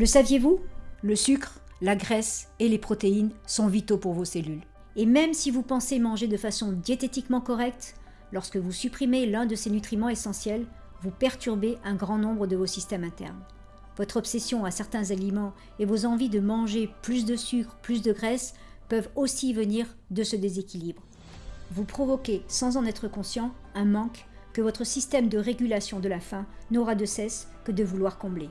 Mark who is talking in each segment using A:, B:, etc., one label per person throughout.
A: Le saviez-vous? Le sucre, la graisse et les protéines sont vitaux pour vos cellules. Et même si vous pensez manger de façon diététiquement correcte, lorsque vous supprimez l'un de ces nutriments essentiels, vous perturbez un grand nombre de vos systèmes internes. Votre obsession à certains aliments et vos envies de manger plus de sucre, plus de graisse peuvent aussi venir de ce déséquilibre. Vous provoquez, sans en être conscient, un manque que votre système de régulation de la faim n'aura de cesse que de vouloir combler.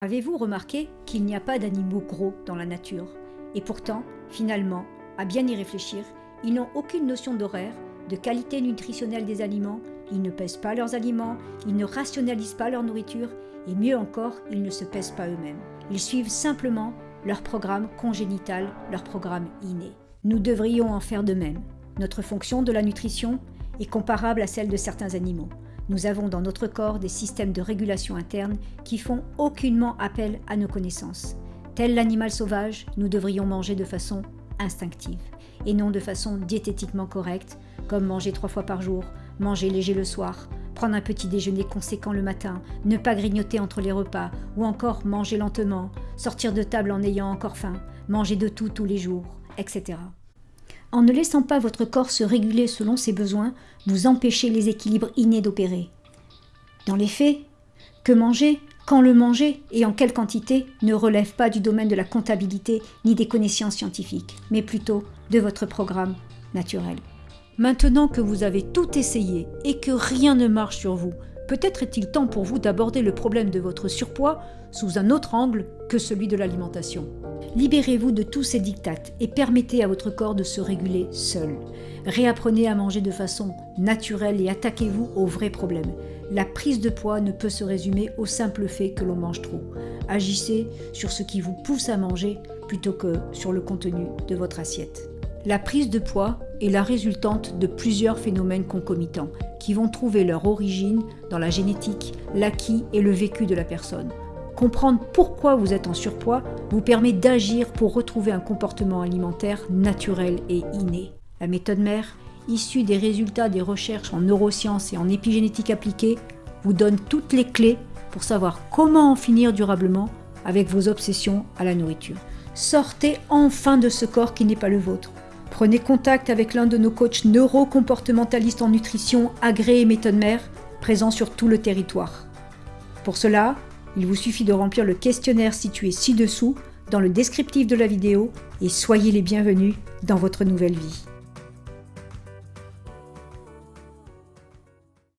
A: Avez-vous remarqué qu'il n'y a pas d'animaux gros dans la nature? Et pourtant, finalement, à bien y réfléchir, ils n'ont aucune notion d'horaire, de qualité nutritionnelle des aliments, ils ne pèsent pas leurs aliments, ils ne rationalisent pas leur nourriture, et mieux encore, ils ne se pèsent pas eux-mêmes. Ils suivent simplement leur programme congénital, leur programme inné. Nous devrions en faire de même. Notre fonction de la nutrition est comparable à celle de certains animaux. Nous avons dans notre corps des systèmes de régulation interne qui font aucunement appel à nos connaissances. Tel l'animal sauvage, nous devrions manger de façon instinctive et non de façon diététiquement correcte, comme manger trois fois par jour, manger léger le soir, prendre un petit déjeuner conséquent le matin, ne pas grignoter entre les repas, ou encore manger lentement, sortir de table en ayant encore faim, manger de tout tous les jours, etc. En ne laissant pas votre corps se réguler selon ses besoins, vous empêchez les équilibres innés d'opérer. Dans les faits, que manger, quand le manger et en quelle quantité ne relève pas du domaine de la comptabilité ni des connaissances scientifiques, mais plutôt de votre programme naturel. Maintenant que vous avez tout essayé et que rien ne marche sur vous, peut-être est-il temps pour vous d'aborder le problème de votre surpoids sous un autre angle que celui de l'alimentation. Libérez-vous de tous ces dictates et permettez à votre corps de se réguler seul. Réapprenez à manger de façon naturelle et attaquez-vous aux vrais problèmes. La prise de poids ne peut se résumer au simple fait que l'on mange trop. Agissez sur ce qui vous pousse à manger plutôt que sur le contenu de votre assiette. La prise de poids est la résultante de plusieurs phénomènes concomitants qui vont trouver leur origine dans la génétique, l'acquis et le vécu de la personne. Comprendre pourquoi vous êtes en surpoids vous permet d'agir pour retrouver un comportement alimentaire naturel et inné. La méthode mère, issue des résultats des recherches en neurosciences et en épigénétique appliquée, vous donne toutes les clés pour savoir comment en finir durablement avec vos obsessions à la nourriture. Sortez enfin de ce corps qui n'est pas le vôtre. Prenez contact avec l'un de nos coachs neurocomportementalistes en nutrition agréés méthode mère, présents sur tout le territoire. Pour cela, il vous suffit de remplir le questionnaire situé ci-dessous dans le descriptif de la vidéo et soyez les bienvenus dans votre nouvelle vie.